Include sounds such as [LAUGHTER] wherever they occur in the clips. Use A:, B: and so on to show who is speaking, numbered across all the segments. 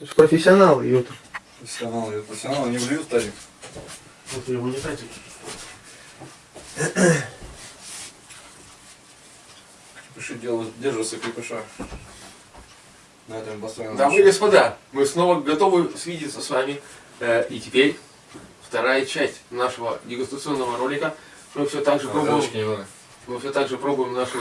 A: Это ж профессионалы, ёпта.
B: Профессионалы, профессионалы не блюют тазик.
A: Вот его не тратить.
B: Пиши, дело, держится крепыша. На этом построено.
C: Дамы и господа, мы снова готовы свидеться с вами. Э, И теперь вторая часть нашего дегустационного ролика. Мы все так же пробуем,
B: Разочки немного.
C: мы все так же пробуем наши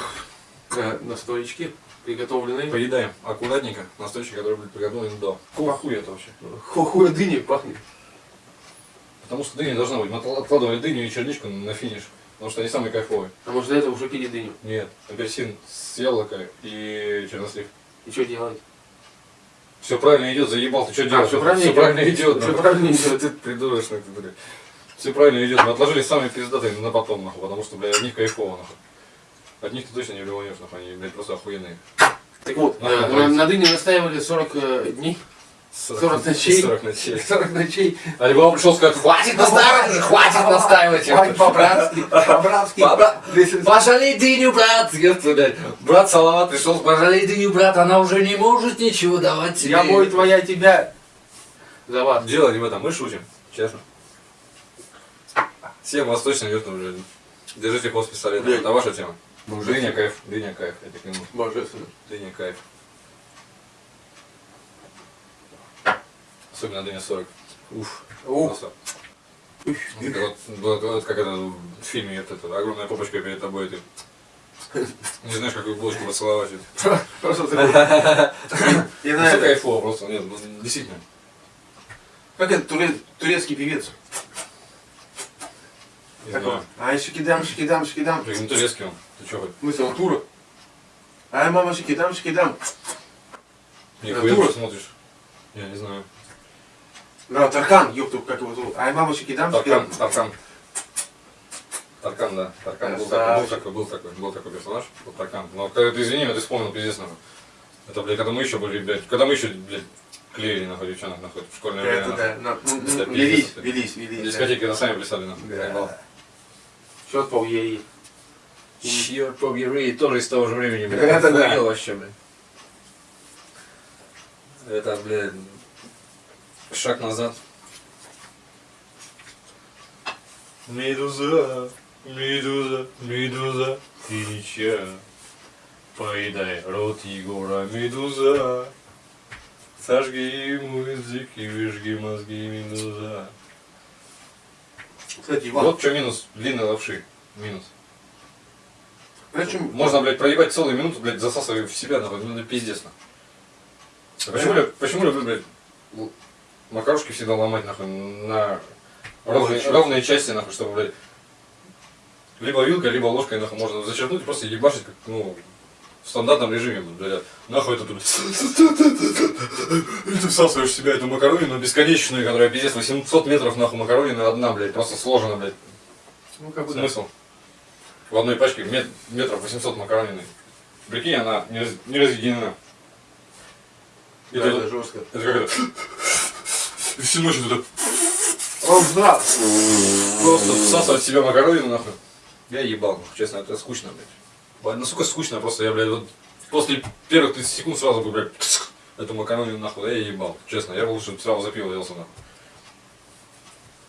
C: э, настоечки, приготовленные.
B: Поедаем аккуратненько настойчики, которые были приготовлены до. Какого хуя это вообще?
C: Хохуя дыни пахнет.
B: Потому что дыня должна быть. Мы откладывали дыню и черничку на финиш. Потому что они самые кайфовые.
C: А может до этого уже пили дыню.
B: Нет, апельсин с яблоко и чернослив.
C: И что делать?
B: Все правильно идет, заебал, ты что делаешь?
C: всё правильно
B: Всё
C: идет?
B: правильно идет.
C: Всё правильно идет.
B: Ты придурочный, ты, блядь. Все правильно идет. Мы отложили самые пиздатые на потом, нахуй, потому что, блядь, от них кайфово, нахуй. От них ты точно не блеванешь, нахуй, они, блядь, просто охуенные.
C: Так вот, э,
B: да,
C: на,
B: давайте.
C: на дыне настаивали 40 э, дней, 40 ночей.
B: 40 ночей.
C: 40 ночей.
B: Альбом пришел сказать, хватит настаивать, хватит настаивать.
C: Хватит по-братски, по-братски.
B: По-бра- Пожалей дыню, брат! Брат Салават пришел, пожалей дыню, брат, она уже не может ничего давать тебе.
C: Я бой твоя тебя. За вас.
B: Дело не в этом, мы шутим, честно. Всем восточным вертом уже. Держите хвост пистолета. Это ваша тема. Дыня кайф, дыня кайф, я тебе клянусь.
C: Божественно.
B: Дыня кайф. Особенно дыня 40. Уф. Это Вот, вот- вот как это в фильме, это, это, огромная попочка перед тобой, ты не знаешь, какую булочку поцеловать. [LAUGHS]
C: Просто [LAUGHS] на
B: Все
C: это.
B: кайфово просто, нет, ну, действительно.
C: Как это туре- турецкий певец?
B: Не
C: Такой.
B: знаю.
C: Ай, шикидам, шикидам, шикидам.
B: Блин, Не турецкий он. Ты хоть?
C: Мысль, он тура. Ай, мама, шикидам, шикидам.
B: Нихуя
C: Тура?
B: ты смотришь. Я не знаю.
C: Да, Таркан, ёпту, как его зовут. Ай, мама, шикидам,
B: Таркан,
C: шикидам.
B: Таркан. Таркан, да. Таркан был такой, был такой, был такой, был такой персонаж, был Таркан. Но когда ты извини, меня ты вспомнил пиздец нахуй. Это, блядь, когда мы еще были, блядь, когда мы еще, блядь, клеили нахуй девчонок нахуй в школьное время.
C: Это да. ну,
B: Это
C: ну, Велись,
B: пиздец.
C: велись,
B: На
C: велись. да.
B: дискотеке на сами плясали нахуй.
C: Да. Счет по УЕИ.
B: Черт побери, тоже из того же времени, блядь.
C: Это да.
B: Вообще, блядь. Это, блядь, шаг назад. Медуза, медуза, медуза, ты ничья. Поедай рот Егора, медуза. Сожги ему язык и выжги мозги, медуза.
C: Кстати, Иван,
B: Вот что минус длинной лапши. Минус.
C: Знаешь, чем-
B: Можно, блядь, проебать целую минуту, блядь, засасывая в себя, нахуй, ну, это пиздец, нахуй. А Почему, блядь, почему люблю, блядь, макарошки всегда ломать, нахуй, на ровные,
C: Ой,
B: ровные части, нахуй, чтобы, блядь, либо вилкой, либо ложкой, нахуй, можно зачерпнуть и просто ебашить, как, ну, в стандартном режиме, блядь, нахуй это тут, и [LAUGHS] ты всасываешь в себя эту макаронину бесконечную, которая, пиздец, 800 метров, нахуй, макаронина одна, блядь, просто сложена, блядь,
C: Ну, как бы да.
B: В одной пачке мет- метров 800 макаронины. Прикинь, она не, раз- не разъединена. И
C: Да,
B: ты-
C: это жестко.
B: это как это... И всю ночь это
C: Он знал.
B: просто всасывать себя макаронину, нахуй. Я ебал, нахуй, честно, это скучно, блядь. Блядь, сука, скучно просто, я, блядь, вот после первых 30 секунд сразу бы, блядь, эту макаронину, нахуй, да, я ебал, честно. Я бы лучше сразу за пиво делся, нахуй.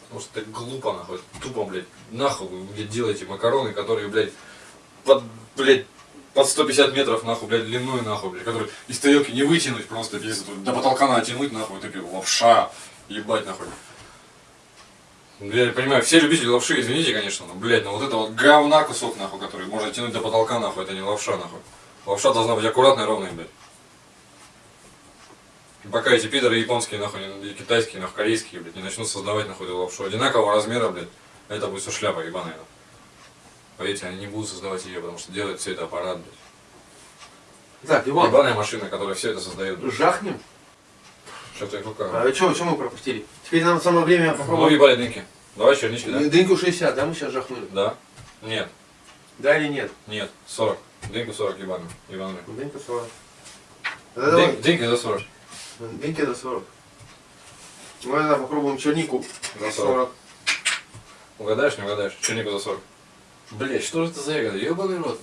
B: Потому что это глупо, нахуй, тупо, блядь, нахуй вы, блядь, делаете макароны, которые, блядь, под, блядь, под 150 метров, нахуй, блядь, длиной, нахуй, блядь, которые из тарелки не вытянуть просто, тут до потолка натянуть, нахуй, такие, лапша, ебать, нахуй. Я понимаю, все любители лапши, извините, конечно, но, блядь, но вот это вот говна кусок, нахуй, который можно тянуть до потолка, нахуй, это не лапша, нахуй. Лапша должна быть аккуратной, ровной, блядь. Пока эти пидоры японские, нахуй, и китайские, нахуй, корейские, блядь, не начнут создавать, нахуй, эту лапшу одинакового размера, блядь, это будет все шляпа ебаная. Поверьте, они не будут создавать ее, потому что делает все это аппарат, блядь.
C: Так, Иван,
B: Ебаная машина, которая все это создает, блядь.
C: жахнем.
B: Что-то я рука.
C: А что, что мы пропустили? Теперь нам самое время
B: Ну,
C: попробовать.
B: ебали дынки. Давай чернички, да?
C: Дыньку 60, да, мы сейчас жахнули?
B: Да? Нет,
C: Да или нет?
B: нет, 40. Дыньку 40 ебаный, ебаный.
C: Дынька 40. Да, давай.
B: Дын- Дыньки за 40.
C: Дынька до 40. Мы тогда попробуем чернику
B: За 40.
C: 40.
B: Угадаешь, не угадаешь? Чернику за 40. Блять, что же это за ягода? Ебаный рот.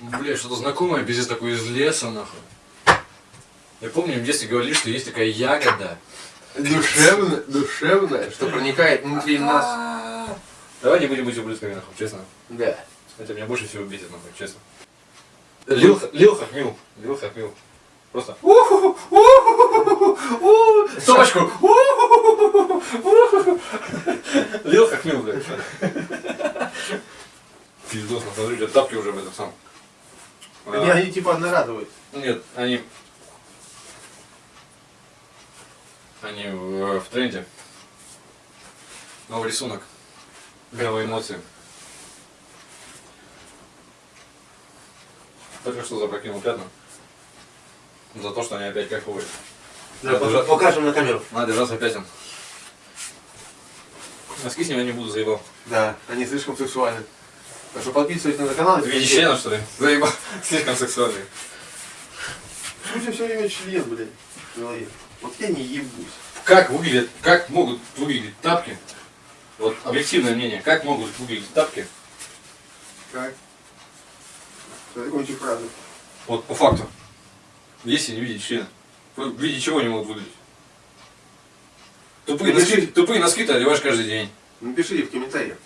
B: Блять, что-то знакомое, пиздец такой из леса, нахуй. Я помню, в детстве говорили, что есть такая ягода.
C: Душевная, душевная, что проникает внутри нас.
B: Давай не будем быть ублюдками, нахуй, честно.
C: Да.
B: Это меня больше всего бесит, нахуй, честно. Лил, лил хахмил. Лил хахмил. Просто. Собачку! Лил хахмил, блядь. Пиздос, тебя тапки уже в этом самом.
A: Не, они типа одноразовые.
B: Нет, они... Они в, в тренде. Новый рисунок. Новые эмоции. Только что запрокинул пятна. За то, что они опять кайфовые.
A: Да,
B: Надо держать-
A: покажем на камеру.
B: Надо держаться пятен. Носки с ними не буду, заебал.
C: Да, они слишком сексуальны. Так что подписывайтесь на канал.
B: Ты видишь члена, что ли? Заебал. [LAUGHS] Слишком сексуальный.
A: Слушай, все время член, блядь, в голове. Вот я не ебусь.
B: Как выглядят, как могут выглядеть тапки? Вот объективное мнение, как могут выглядеть тапки?
A: Как? Что закончу фразу.
B: Вот по факту. Если не видеть члена. Вы в виде чего они могут выглядеть? Тупые
A: Ну,
B: носки, тупые носки ты одеваешь каждый день.
A: Напишите в комментариях.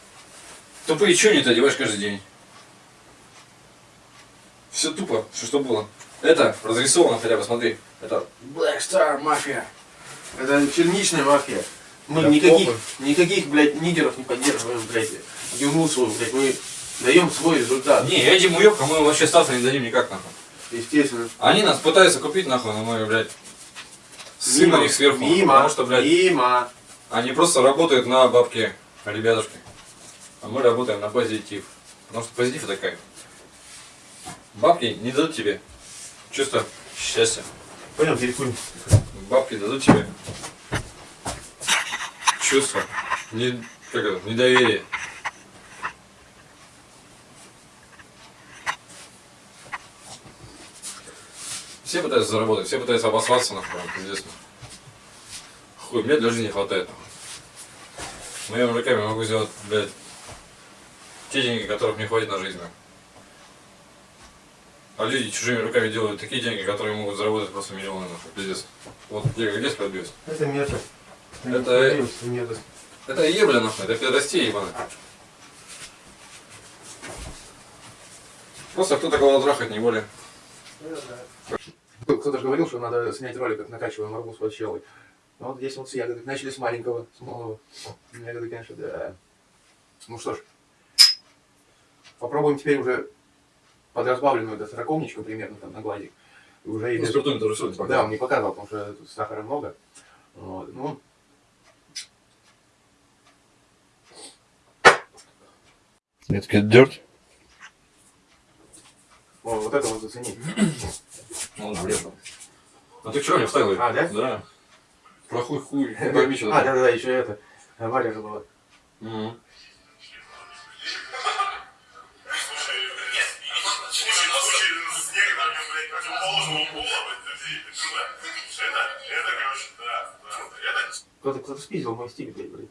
B: Тупые чуни ты одеваешь каждый день. Все тупо, все что было. Это разрисовано хотя бы, смотри. Это Black Star Mafia.
A: Это черничная мафия. Мы
B: Да
A: никаких,
B: похуй.
A: никаких, блядь, нигеров не поддерживаем, блядь. Юру свою, блядь. Мы даем свой результат.
B: Не, этим уебкам мы вообще статься не дадим никак нахуй.
A: Естественно.
B: Они нас пытаются купить нахуй, но мы, блядь, сын на них сверху.
A: Мимо.
B: Потому что, блядь,
A: Мимо.
B: Они просто работают на бабке, ребятушки. А мы работаем на позитив. Потому что позитив это кайф. Бабки не дадут тебе чувство счастья.
A: Пойдем перекурим.
B: Бабки дадут тебе чувство не, как это, недоверия. Все пытаются заработать, все пытаются обосраться нахуй, пиздец. Хуй, мне для жизни не хватает. Моими руками могу сделать, блядь, те деньги, которых мне хватит на жизнь. А люди чужими руками делают такие деньги, которые могут заработать просто миллионы, нахуй, пиздец. Вот где, где справедливость?
A: Это мерзость.
B: Это-
A: мерзость.
B: Это ебля нахуй, это пидорастия ебаная. Просто кто такого трахать, не более.
C: Кто-то же говорил, что надо снять ролик, как накачиваем арбуз под щелой. Ну вот здесь вот с ягоды. Начали с маленького, с малого. Ягоды, конечно, да. Ну что ж. Попробуем теперь уже под разбавленную до сороковничка примерно там на глазик. Уже и без-
B: спиртометр рисует
C: Да, он не показывал, потому что тут сахара много. Вот. Ну,
B: Это дерт?
C: О, вот это вот зацени.
B: Ну, блин. А ты что не вставил?
C: А, да?
B: Да. Плохой хуй. [LAUGHS]
C: А,
B: пойми, что
C: да,
B: такое.
C: да, да, еще это. Авария же была.
A: Кто-то кто-то спиздил мой стиль, блядь, блядь.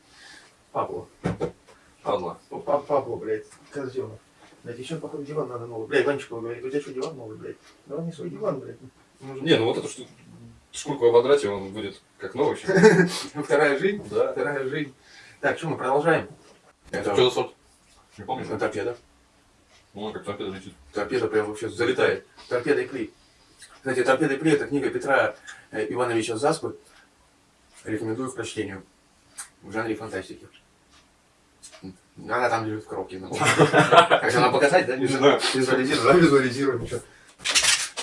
A: Пабло.
B: Падла.
A: Пабло, блядь. Козел. Блядь, еще, походу, диван надо новый. Блядь, Ванечка говорит, у тебя что, диван новый, блядь? Давай не свой диван, блядь. Нужен-
B: Не, ну вот эту штуку, шкурку ободрать, и он будет как новый. [LAUGHS]
C: Вторая жизнь.
B: Да.
C: Вторая жизнь. Так, что мы продолжаем? Это,
B: Что за сорт? Не помнишь?
C: это торпеда.
B: Ну, как торпеда летит.
C: Торпеда прям вообще залетает. Торпеда и Пли. Кстати, Торпеда и Пли это книга Петра э, Ивановича Заспы. Рекомендую к прочтению. В жанре фантастики. Она там лежит в коробке. Как она показать, да?
B: Не знаю.
A: Визуализируем, визуализируем.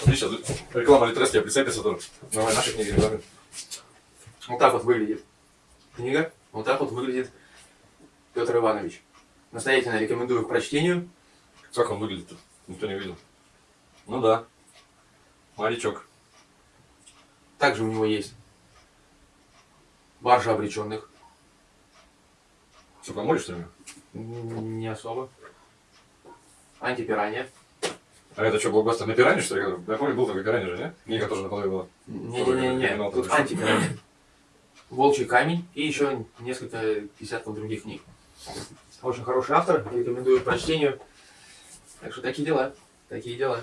B: Отлично. Реклама Литрес тебе прицепится тоже.
C: Давай наши книги рекламируем. Вот так вот выглядит книга. Вот так вот выглядит Петр Иванович. Настоятельно рекомендую к прочтению.
B: Как он выглядит-то? Никто не видел. Ну да. Морячок.
C: Также у него есть баржа обреченных.
B: Все, по морю, что ли?
C: Не особо. Антипиранья.
B: А это что, блокбастер на пиране, что ли? Я помню, был такой пиране же, не? Книга тоже на половине была.
C: Не-не-не, тут
B: тоже.
C: антипиранья. Волчий камень и еще несколько десятков других книг. Очень хороший автор, рекомендую к прочтению. Так что такие дела, такие дела.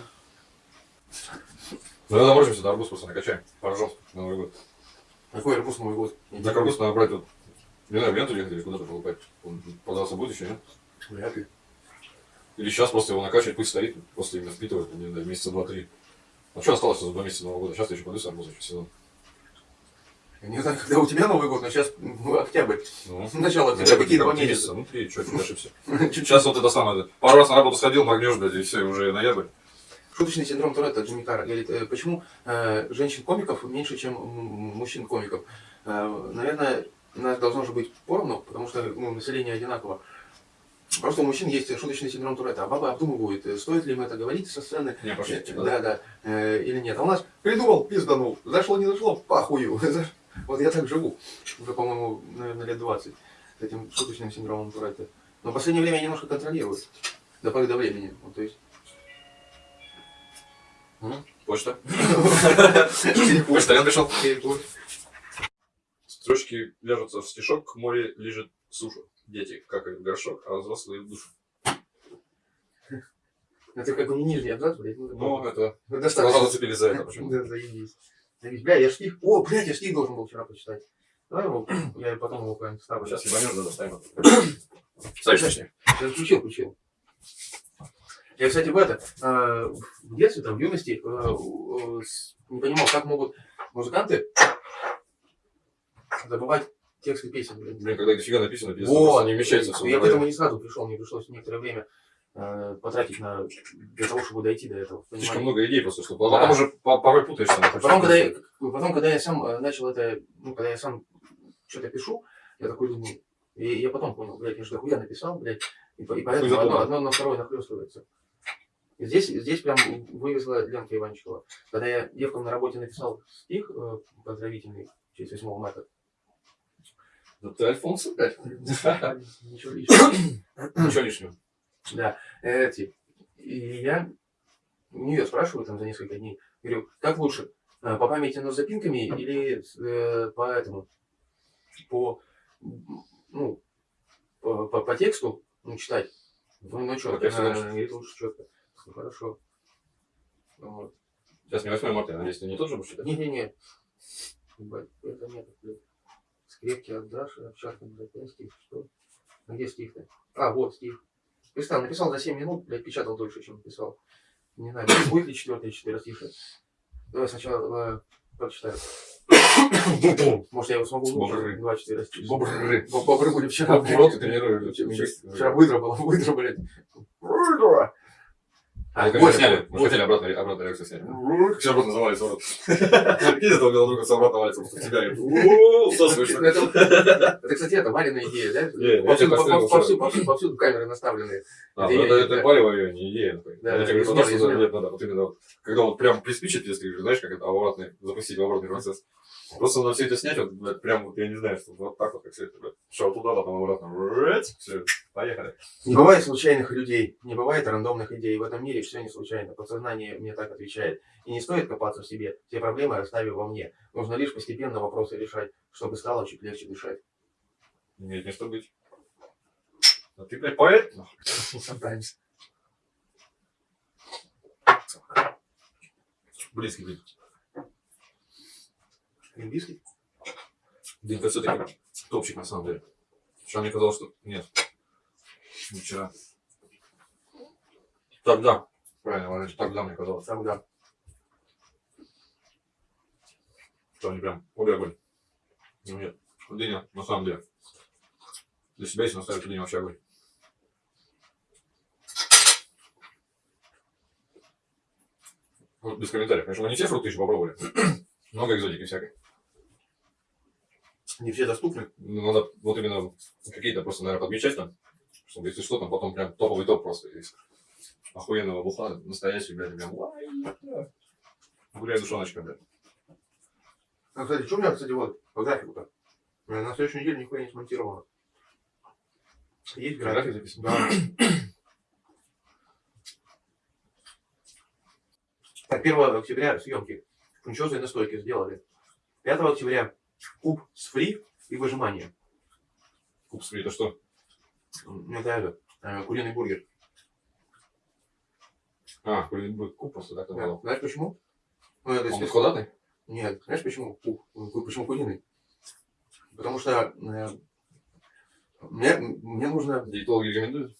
B: Ну, когда заморозимся, на арбуз просто накачаем. Поржем на Новый год.
C: Какой арбуз Новый год?
B: Так арбуз надо брать вот, не знаю, в ленту ехать или куда-то покупать. Он продался будет еще, нет?
C: Вряд ли.
B: Или сейчас просто его накачивать, пусть стоит, после именно впитывает, не знаю, месяца два-три. А что осталось за два месяца Нового года? Сейчас я еще с арбуза, еще сезон.
C: Я не знаю, когда у тебя Новый год, но сейчас ну, октябрь.
B: Ну, [LAUGHS]
C: Начало октября, какие два месяца?
B: Ну, три, что, чуть ошибся. Сейчас вот это самое, пару раз на работу сходил, моргнешь, блядь, и все, уже ноябрь.
C: Шуточный синдром Туретта Джимми Карр говорит, э, почему э, женщин-комиков меньше, чем мужчин-комиков? Э, наверное, нас должно же быть поровну, потому что ну, население одинаково. Просто у мужчин есть шуточный синдром Туретта, а бабы обдумывают, э, стоит ли им это говорить со сцены,
B: Не, пошли.
C: э, да, да, э, или нет. А у нас придумал, пизданул, зашло, не зашло, пахую. [LAUGHS] Вот я так живу, уже, по-моему, наверное, лет 20 с этим шуточным синдромом Туретта. Но в последнее время я немножко контролирую, до поры до времени. Вот, то есть
B: Почта. [LAUGHS] Почтальон пришел. Строчки вяжутся в стишок, море лежит сушу. Дети какают в горшок, а взрослые в душу.
C: Это как бы не нижний абзац, блядь. Ну,
B: это... Глаза зацепили за это почему [LAUGHS]
C: Да, заебись. Бля, я стих... О, блядь, я стих должен был вчера почитать. Давай его, я потом его прям вставлю.
B: Сейчас ебанешь, да, достанем. Ставишь точнее.
C: Я включил, включил. Я, кстати, в это, э, в детстве, там, в юности, э, э, не понимал, как могут музыканты забывать тексты песен.
B: Блин, когда дофига написано, пиздец,
C: Вот,
B: не вмещается все.
C: Я к этому не сразу пришел, мне пришлось некоторое время э, потратить на, для того, чтобы дойти до этого.
B: Слишком
C: понимания.
B: много идей просто, что
C: Да.
B: потом уже по- порой путаешься.
C: Потом, когда я, потом, когда я сам э, начал это, ну, когда я сам что-то пишу, я такой думаю, и я потом понял, блядь, я же дохуя написал, блядь, и, и поэтому одно, одно на второе нахлестывается. Здесь, здесь прям вывезла Ленка Иванчикова. Когда я девкам на работе написал стих э, поздравительный честь 8 марта,
B: Да ты Альфонс опять? [LAUGHS]
C: ничего лишнего.
B: Ничего лишнего.
C: Да, эти. И я у нее спрашиваю там за несколько дней, говорю, как лучше, э, по памяти, но с запинками или э, по этому, по, ну, по, по- по тексту, ну, читать. Ну, ну, четко. Она говорит, лучше четко. Ну, хорошо. Вот.
B: Сейчас не 8 марта, надеюсь, ты не тот же будешь читать?
C: Не-не-не. Это нет. Скрепки от Даши, овчарка, блядь, стих, что? А где стих-то? А, вот стих. Представь, написал за 7 минут, блядь, печатал дольше, чем писал. Не знаю, будет- ли четвертое четверостишее. Давай сначала э, прочитаю. Может, я его смогу
B: Бобры.
C: выучить. Два четверостишия.
B: Бобры.
C: Бо- Бобры были вчера,
B: В рот и тренируют.
C: Вчера выдра была, выдра, блядь. Выдра.
B: А, мы сняли, мы хотели обратно, обратно реакцию сняли. Все обратно завалится в рот. Этого белого друга с обратно валится просто в тебя. и «Ууу, Всасываешь.
C: Ну, Это, кстати, это Валина идея, да? Повсюду, повсюду, повсюду, камеры наставленные.
B: А,
C: Это
B: ну
C: да.
B: палево ее, не идея. Я тебе говорю, что нет, надо, вот именно вот, когда вот прям приспичит, если знаешь, как это обратный, запустить обратный процесс. Просто надо все это снять, вот, блядь, прям вот, я не знаю, что вот так вот, как все это, блядь, шел туда, потом обратно, все, поехали.
C: Не бывает случайных людей, не бывает рандомных идей. В этом мире все не случайно. Подсознание мне так отвечает. И не стоит копаться в себе. Все проблемы оставив во мне. Нужно лишь постепенно вопросы решать, чтобы стало чуть легче дышать.
B: Имеет место быть. А ты, блядь, поэт?
C: Sometimes.
B: Близкий, блин.
C: Лингвистский?
B: Дынька все-таки топчик, на самом деле. Вчера мне казалось, что нет. Не вчера. Тогда. Правильно, Валерий, тогда мне казалось,
C: Тогда.
B: что они прям обе огонь. Ну нет, дыня, на самом деле. Для себя, если наставить, дыня вообще огонь. Вот без комментариев. Конечно, мы не все фрукты еще попробовали. [CLEARS THROAT] Много экзотики всякой.
C: Не все доступны.
B: Ну, надо вот именно какие-то просто, наверное, подмечать там, чтобы если что, там потом прям топовый топ просто из охуенного бухла, настоящий, блядь, прям гуляй душоночка, блядь.
C: А, кстати, что у меня, кстати, вот, по графику-то? На следующей неделе нихуя не смонтировано. Есть
B: График
C: график?
B: записан?
C: Да. Так, 1 октября съемки. Фунчозные настойки сделали. 5 октября куб с фри и выжимание.
B: Куб это что?
C: Это это, куриный бургер.
B: А, куб просто так
C: Да. Знаешь почему? Ну, это
B: Он квадратный?
C: Нет, знаешь почему? Ку- ку- Почему куриный? Потому что э, мне, мне нужно
B: Диетологи рекомендуют?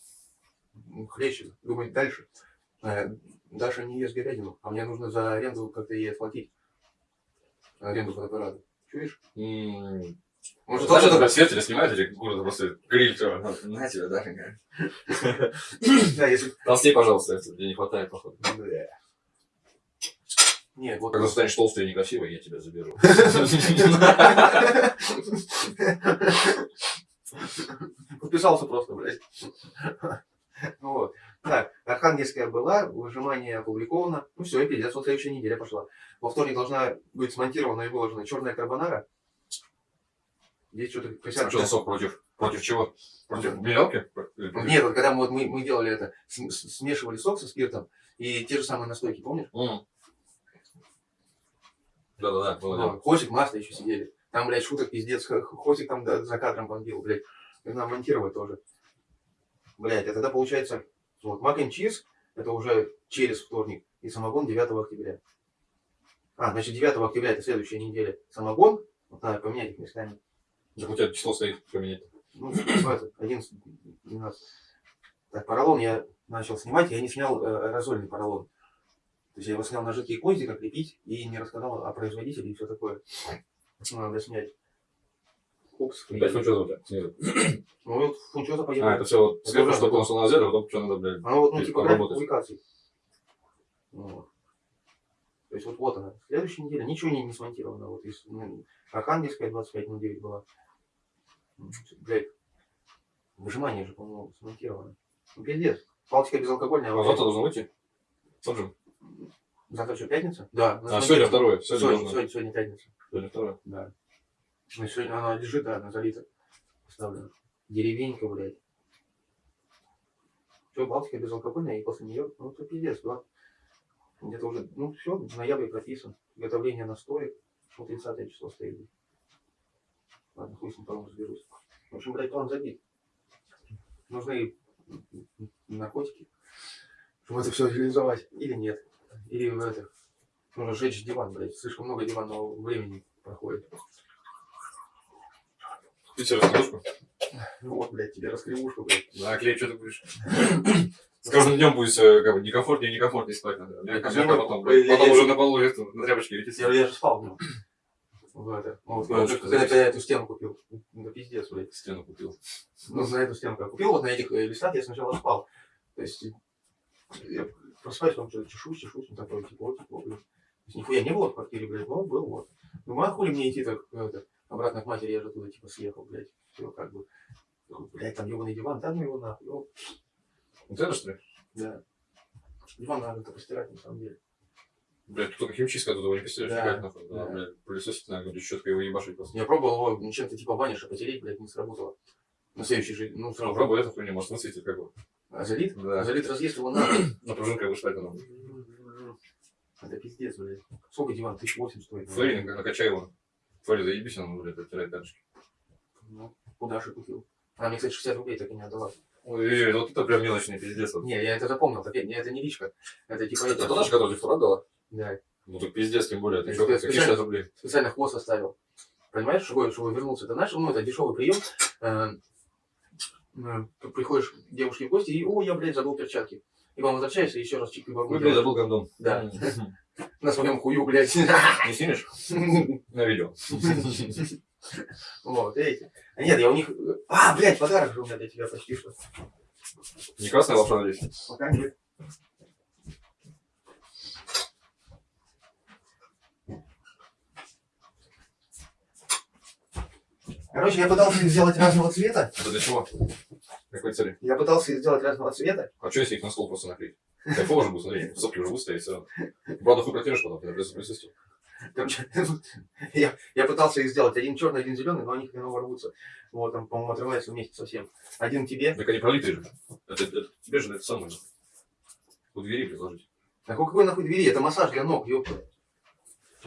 C: м, хлеще думать дальше. Э, Даша не ест говядину, а мне нужно за аренду как-то ей отплатить. Аренду фотоаппарата. Чуешь?
B: М,
C: Может,
B: Знаешь,
C: тоже
B: это свет или снимать или куры просто гриль все. На Дашенька.
C: Да.
B: Толстей, [LAUGHS] пожалуйста, тебе не хватает, походу.
C: Бля. Нет, вот...
B: Когда станешь толстой и некрасивой, я тебя заберу. [LAUGHS]
C: Подписался просто, блядь. Ну Вот. Так, Архангельская была, выжимание опубликовано. Ну все, и пиздец, вот следующая неделя пошла. Во вторник должна быть смонтирована и выложена черная карбонара. Здесь что-то присядка.
B: что сок против? Против чего? Против против-
C: Нет, вот когда мы, вот мы, мы делали это, смешивали сок со спиртом и те же самые настойки, помнишь?
B: М. Да-да-да, было дело.
C: Хосик, масло еще сидели. Там, блядь, шуток пиздец. Хосик там да, за кадром бомбил, блядь. Нам монтировать тоже. Блядь, а тогда получается, вот, мак чиз, это уже через вторник, и самогон 9 октября. А, значит, 9 октября это следующая неделя. Самогон, вот надо поменять их местами.
B: Так у тебя число стоит поменять.
C: Ну, в этот, 11, 12. Так, поролон я начал снимать, я не снял э, аэрозольный поролон. То есть я его снял на жидкие кости, как лепить, и не рассказал о производителе и все такое. Надо снять. Упс.
B: Опять фунчоза у тебя снизу.
C: Ну вот фунчоза поехал.
B: А, это все вот
C: уже-
B: чтобы он на озеро, потом что надо, блядь.
C: Оно вот, ну, типа,
B: поработать.
C: публикаций. Вот. То есть вот, вот она. Следующая неделя ничего не, не смонтировано. Вот из ну, Архангельская 25.09 была. Блядь. Выжимание же, по-моему, смонтировано. Ну, пиздец. Балтика безалкогольная.
B: А завтра должен выйти? Же.
C: Завтра что, пятница? Да.
B: А, сегодня второе. Сегодня
C: Сегодня, сегодня, сегодня пятница.
B: Сегодня второе.
C: Да. Ну, сегодня она лежит, да, она залита. Поставлена. Деревенька, блядь. Все, Балтика безалкогольная, и после нее, ну, это пиздец, да. Где-то уже, ну, все, в ноябре прописан. Готовление настоек. Вот 30 число стоит. Ладно, хуй с ним потом разберусь. В общем, блядь, план забит. Нужны наркотики, чтобы это все реализовать. Или нет. Или в это. Нужно сжечь диван, блядь. Слишком много диванного времени проходит.
B: Ты себе раскладушку?
C: Ну вот, блядь, тебе раскривушку, блядь.
B: Да, клей, что ты будешь? С каждым днем будет все как бы некомфортнее и некомфортнее спать надо.
C: Ну,
B: потом, потом уже на полу на тряпочке летит.
C: Я, я же спал в В это. Ну, Вот,
B: Ну,
C: когда, когда
B: здесь?
C: я эту стену купил. Да пиздец, блядь.
B: Стену купил.
C: Ну, на эту стенку я купил, вот на этих э, листах я сначала спал. То есть, я просыпаюсь, там что-то чешусь, чешусь, ну, такое тепло, тепло, блядь. То есть, нихуя не было в квартире, блядь, но был вот. Думаю, а хули мне идти так, это, обратно к матери, я же туда, типа, съехал, блядь. Все, как бы. Такой, Блядь, там ебаный диван, да ну его нахуй. ну,
B: Вот это что ли?
C: Да. Диван надо как-то постирать, на самом деле.
B: Блядь, тут только химчистка, тут его не постелишь,
C: Да.
B: никак нахуй. Да,
C: Да.
B: блядь, пылесосить надо, говорит, четко его ебашить просто.
C: Я пробовал его чем-то типа ваниш потереть, блядь, не сработало. На следующий же, ну,
B: Ну,
C: сразу.
B: пробуй эту хуйню, может, высветит как бы. [CLEARS THROAT]
C: А залит?
B: Да.
C: Залит разъезд его нахуй.
B: На пружинкой вышла это нам.
C: Это пиздец, блядь. Сколько диван? Тысяч восемь стоит.
B: Флорин, накачай его. Флори, заебись, он, блядь, оттирает пяточки.
C: Ну, куда же купил? Она мне, кстати, 60 рублей так и не отдала.
B: Ой, вот это прям мелочный пиздец.
C: Не, я это запомнил. Не, это не личка. Это типа
B: Это
C: это.
B: наша, вчера дала?
C: Да.
B: Ну так пиздец, тем более. Ты что, какие
C: специально-
B: 60 рублей?
C: Специально хвост оставил. Понимаешь, чтобы, чтобы вернулся. Это наш, ну, это дешевый прием. Э, э, приходишь к девушке в гости и, о, я, блядь, забыл перчатки. И вам возвращаешься, еще раз чик
B: Ой, блядь, забыл кондом.
C: Да. На своем хую, блядь.
B: Не снимешь? [LAUGHS] На видео.
C: Вот, эти. А нет, я у них... А, блядь, подарок же у меня для тебя почти что.
B: Не красная волшебная вещь.
C: Пока нет. Короче, я пытался их сделать разного цвета.
B: Это для чего? Какой цели?
C: Я пытался их сделать разного цвета.
B: А что если их на стол просто наклеить? Кайфово же будет, смотри, [LAUGHS] сопли уже будут стоять все равно. Правда, хуй протянешь потом, когда придется присутствие.
C: Короче, [LAUGHS] я, я пытался их сделать. Один черный, один зеленый, но они хреново рвутся. Вот, там, по-моему, отрывается вместе совсем. Один тебе.
B: Так они пролитые же. Это, это тебе же это самое. У двери предложить.
C: А какой нахуй двери? Это массаж для ног, ёпта.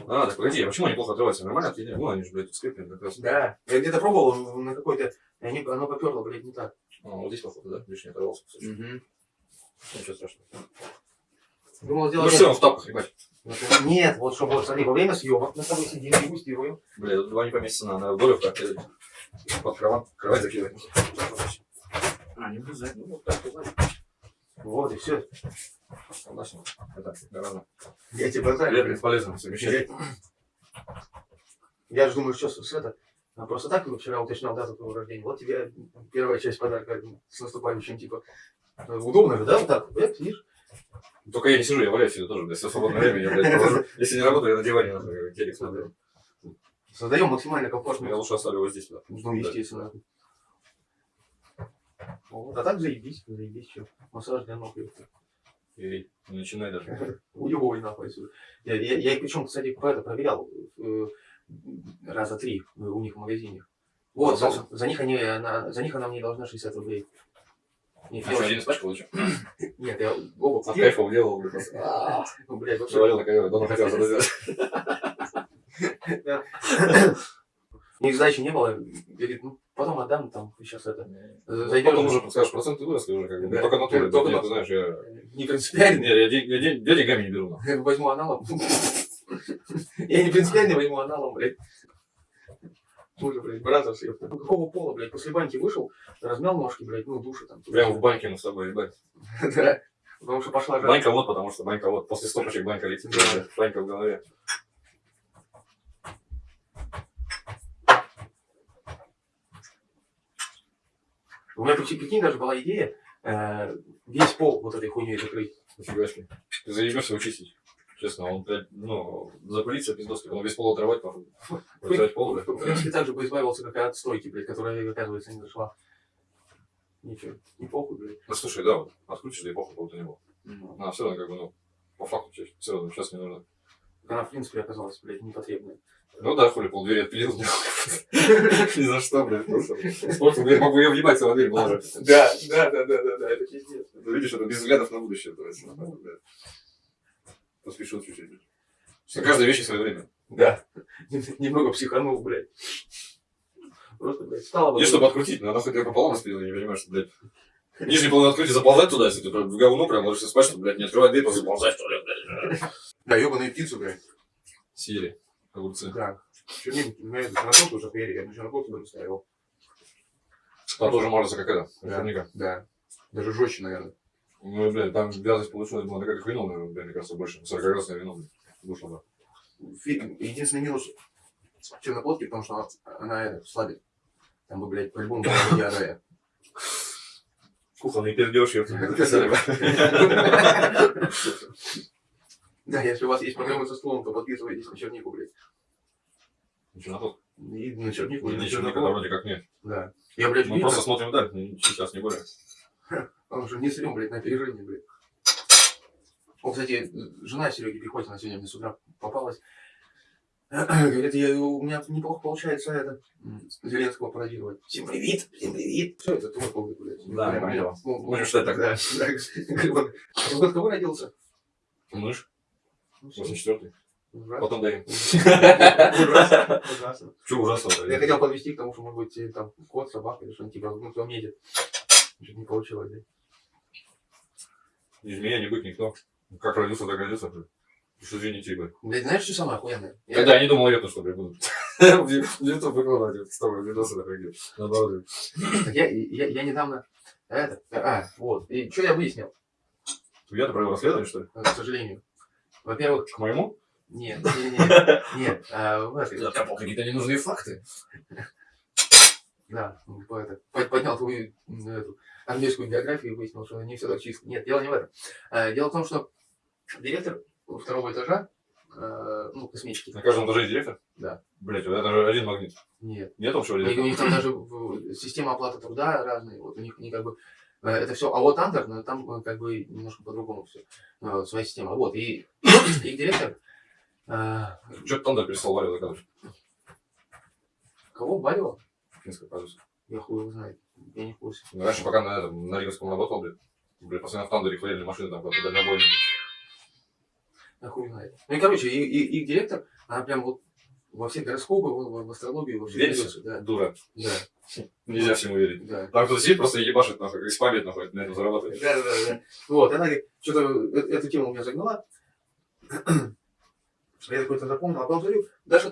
B: А, так погоди, а почему они плохо отрываются? Нормально отъедели? Ну, они же, блядь, тут скреплены как раз.
C: Да. Я где-то пробовал на какой-то... они- Оно поперло, блядь, не так.
B: А, вот здесь, походу, да? Лишний оторвался.
C: Угу.
B: Ничего страшного.
C: Думал
B: Ну
C: сделать...
B: все, в тапках, ебать.
C: Нет, вот чтобы, вот, смотри, во время съемок мы с тобой сидим, дегустируем.
B: Бля, тут два не поместится, надо в долю как под кровать, кровать закидывать. А, не влезать, ну вот так, вот.
C: Вот, и все.
B: Согласен. Это гораздо
C: Я тебе
B: полезно,
C: знаю.
B: полезно совмещать.
C: Я же думаю, что с, это... а Просто так ну, вчера уточнял дату твоего рождения. Вот тебе первая часть подарка с наступающим, типа. э, Удобно же, да, вот так? Блядь, видишь?
B: Только я не сижу, я валяюсь всегда тоже, все свободное время я, блядь, провожу. Если не работаю, я на диване, нахуй, телек смотрю.
C: Создаем максимально
B: Я
C: комфортную
B: лучше оставлю его здесь, да.
C: Ну, естественно. Вот, а так заебись, заебись, что. Массаж для ног.
B: не начинай даже. [LAUGHS]
C: Уебывай нахуй отсюда. Я, я, я причем, кстати, по это проверял э, раза три у них в магазине. Вот, за, за них они, она, за них она мне должна 60 рублей. Нет,
B: А
C: я
B: что, один испачкал или что?
C: нет, я оба
B: От кайфа делал, блядь, просто. А,
C: Ну, блядь, вообще.
B: Завалил на ковер, давно хотел это сделать.
C: Ни сдачи не было. Говорит, ну, потом отдам, там, сейчас это.
B: Потом
C: Зайдешь.
B: уже подскажешь, проценты выросли уже, как бы.
C: Да.
B: Только натуры,
C: Только на-
B: ты знаешь, я...
C: Не принципиально.
B: Не, [LAUGHS] я я день- я деньгами не беру.
C: Я [LAUGHS] возьму аналом. [LAUGHS] Я не принципиально возьму аналом, блядь. Уже, блядь, бразерс, ёпта. Ну, какого пола, блядь, после баньки вышел, размял ножки, блядь, ну, душа там.
B: Прямо в баньке мы с тобой, ебать.
C: Да. Потому что пошла жара.
B: Банька вот, потому что банька вот. После стопочек банька летит. Банька в голове.
C: У меня, прикинь, прикинь, даже была идея э, весь пол вот этой хуйней закрыть.
B: Нифига себе. Ты заебешься его чистить. Честно, он, блядь, ну, запылится пиздоски, он весь пол отрывать, нахуй. Вытирать пол, блядь.
C: В принципе, так же бы избавился, как и от стойки, блядь, которая, оказывается, не зашла. Ничего, не похуй, блядь.
B: Ну, слушай, да, вот, открутишь, да и похуй, кого-то не было. А, все равно, как бы, ну, по факту, все равно, сейчас не нужно.
C: Она, в принципе, оказалась, блядь, непотребной.
B: Ну да, хули, полдвери отпилил. Ни за что, блядь. просто. Дверь могу ее въебать, целая дверь была же.
C: Да, да, да, да, да, да, это пиздец.
B: Ну, Видишь, это без взглядов на будущее. то есть, ну, блядь. Поспешил чуть-чуть. блядь. Что каждая вещь в свое время.
C: Да. [LAUGHS] Немного психанул, блядь. Просто, блядь, стало бы...
B: Мне, чтобы открутить, надо хоть ее пополам распилил, я не понимаю, что, блядь. Нижний половину открыть и заползать туда, если ты в говно прям ложишься спать, чтобы, блядь, не открывать дверь, просто заползать туалет, блядь.
C: Да, ебаные птицы, блядь.
B: Съели огурцы.
C: Да. Чернильник, на эту черноту уже хуяри, я на черноту бы ставил.
B: Там тоже мажется как это,
C: Да.
B: наверняка.
C: Да. Даже жестче, наверное.
B: Ну, блядь, там вязость получилась была такая, как вино, наверное, блядь, мне кажется, больше. 40-градусное вино, блядь. Вышло.
C: Фи- Единственный минус черноплодки, потому что она, она это, слабит. Там бы, блядь, по-любому была бы диарея.
B: Кухонный пердеж, я [LAUGHS] [LAUGHS]
C: Да, если у вас есть проблемы со стулом, то подписывайтесь на чернику, блядь.
B: Ничего на то.
C: И на чернику, и на черноплод.
B: вроде как нет.
C: Да. Я, блядь,
B: Мы просто смотрим вдаль, ну, сейчас не более. [LAUGHS]
C: он же не срем, блядь, на опережение, блядь. О, кстати, жена Сереги Пехотина сегодня мне с утра попалась. [CLEARS THROAT] Говорит, я, у меня неплохо получается это, Зеленского пародировать. Всем привет, всем привет. Все, это твой пол, блядь.
B: Да,
C: Прям,
B: понял.
C: ну,
B: считать так. [LAUGHS]
C: Да, да. «А Год кого родился?
B: Мышь. 84-й.
C: Ужасно.
B: Потом даем.
C: Ужасно. Ужасно. [LAUGHS]
B: Че ужасно
C: Я хотел подвести к тому, что, может быть, там кот, собака или что-нибудь типа, ну, кто метит. Чуть не получилось, да.
B: Ни змея, ни бык, никто. Как родился, так родился. блядь. Уж извините, ебать.
C: Блядь, знаешь, что самое охуенное? Я-
B: Когда я не думал, это что, блядь, буду. [LAUGHS] В YouTube выкладывать с тобой видосы такие. Наоборот.
C: Я, я, я недавно... Это, а, вот. И что я выяснил,
B: Я-то провел расследование, что ли?
C: э, к сожалению. Во-первых,
B: К моему?
C: нет, нет, [LAUGHS] нет, а,
B: откопал какие-то ненужные факты.
C: да, ну, поднял твою английскую биографию и выяснил, что не все так чисто. Нет, дело не в этом. А, дело в том, что директор второго этажа, э, ну, космический,
B: На каждом этаже есть директор?
C: Да.
B: Блять, вот это же один магнит.
C: нет,
B: Нет общего
C: них, у
B: директора?
C: них там даже система оплаты труда разные. Вот у них они как бы это все. А вот Андер, ну, там э, как бы немножко по-другому все. Своя система. Вот. И [CLEARS THROAT] их директор. э,
B: Че ты Тандер перестал Варю заказывать?
C: Кого? Балева?
B: Финская, кажется.
C: Я хуй его знает. Я не в курсе.
B: Ну, Раньше, пока на на Риговском работал, блядь, блядь, постоянно в Тандере хвалили машины там куда-то дальнобойные.
C: Я хуй знает. Ну и короче, и, и- их директор, она прям вот во все гороскопы, в, в- астрологию, во все
B: Веришь?
C: Да,
B: Дура.
C: да,
B: Нельзя всему верить.
C: да.
B: Там кто-то сидит, просто ебашит, нахуй, и спамит, нахуй, на этом зарабатывает.
C: Да, да, да. Вот, она говорит, что-то э- эта тема у меня загнала. [CLEARS THROAT] Я какой-то запомнил. А потом смотрю, даже